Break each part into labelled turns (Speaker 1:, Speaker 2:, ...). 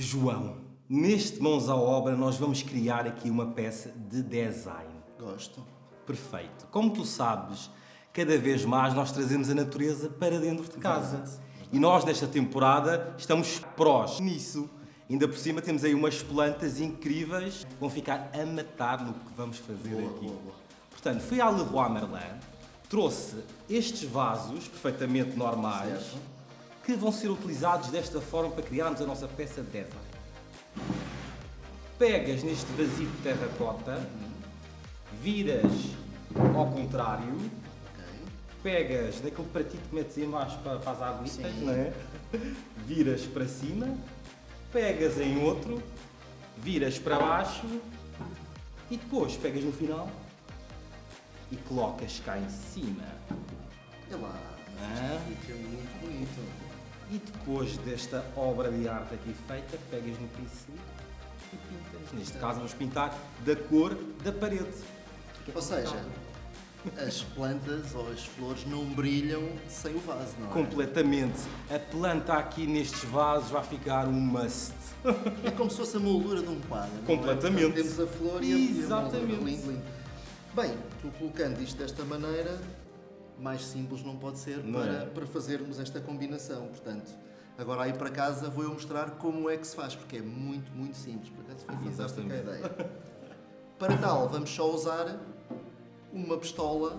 Speaker 1: João, neste Mãos à Obra nós vamos criar aqui uma peça de design.
Speaker 2: Gosto.
Speaker 1: Perfeito. Como tu sabes, cada vez mais nós trazemos a natureza para dentro de casa. E nós, nesta temporada, estamos prós nisso. Ainda por cima temos aí umas plantas incríveis que vão ficar a matar no que vamos fazer
Speaker 2: Boa,
Speaker 1: aqui.
Speaker 2: boa, boa.
Speaker 1: Portanto, fui à Leroy Merlin, trouxe estes vasos perfeitamente normais
Speaker 2: Certo.
Speaker 1: Que vão ser utilizados desta forma para criarmos a nossa peça de design. Pegas neste vazio de terracota, viras ao contrário, pegas naquele pratinho que metes em baixo para, para as aguitas, não é? Viras para cima, pegas em outro, viras para baixo e depois pegas no final e colocas cá em cima.
Speaker 2: É lá.
Speaker 1: Ah.
Speaker 2: Fica muito bonito.
Speaker 1: E depois desta obra de arte aqui feita, pegas no pincel e pintas. Neste caso vamos pintar da cor da parede.
Speaker 2: Ou seja, as plantas ou as flores não brilham sem o vaso, não é?
Speaker 1: Completamente. A planta aqui nestes vasos vai ficar um must.
Speaker 2: É como se fosse a moldura de um quadro. não é?
Speaker 1: Completamente.
Speaker 2: Portanto, Temos a flor e a, e a
Speaker 1: Exatamente.
Speaker 2: moldura. Lindo, lindo. Bem, tu colocando isto desta maneira, mais simples não pode ser
Speaker 1: Não
Speaker 2: para,
Speaker 1: é?
Speaker 2: para fazermos esta combinação. Portanto, agora aí para casa vou eu mostrar como é que se faz, porque é muito, muito simples. Por acaso foi fantástica a ideia. Para tal, vamos só usar uma pistola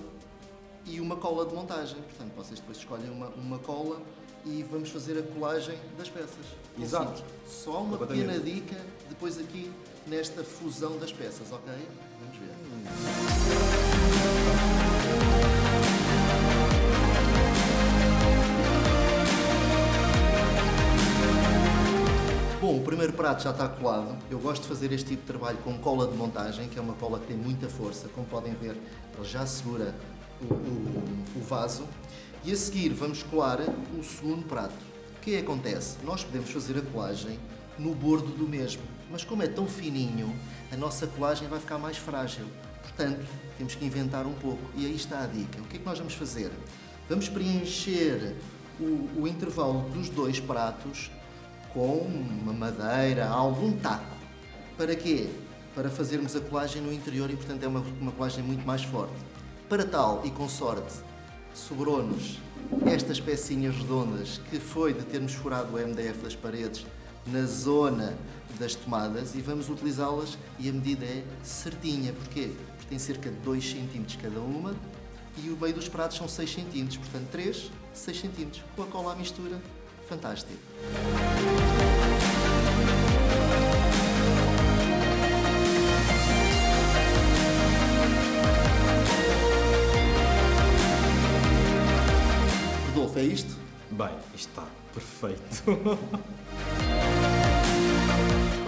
Speaker 2: e uma cola de montagem. Portanto, vocês depois escolhem uma, uma cola e vamos fazer a colagem das peças.
Speaker 1: Exato.
Speaker 2: Só uma pequena dica depois aqui nesta fusão das peças, ok? Vamos ver. Bom, o primeiro prato já está colado. Eu gosto de fazer este tipo de trabalho com cola de montagem, que é uma cola que tem muita força. Como podem ver, ele já segura o, o- o vaso. E a seguir vamos colar o segundo prato. O que é que acontece? Nós podemos fazer a colagem no bordo do mesmo, mas como é tão fininho, a nossa colagem vai ficar mais frágil. Portanto, temos que inventar um pouco. E aí está a dica. O que é que nós vamos fazer? Vamos preencher o, o intervalo dos dois pratos com uma madeira, algum taco. Para quê? Para fazermos a colagem no interior e, portanto, é uma, uma colagem muito mais forte. Para tal, e com sorte, sobrou-nos estas pecinhas redondas que foi de termos furado o MDF das paredes na zona das tomadas e vamos utilizá-las e a medida é certinha. Porquê? Porque tem cerca de 2 cm cada uma e o meio dos pratos são 6 cm, portanto 3, 6 cm. Com a cola à mistura, fantástico.
Speaker 1: Bem, isto está perfeito.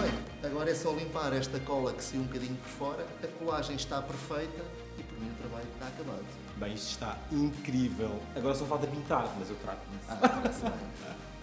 Speaker 2: Bem, agora é só limpar esta cola que saiu um bocadinho por fora, a colagem está perfeita e por mim o trabalho está acabado.
Speaker 1: Bem, isto está incrível. Agora só falta pintar, mas eu trato disso.
Speaker 2: Ah.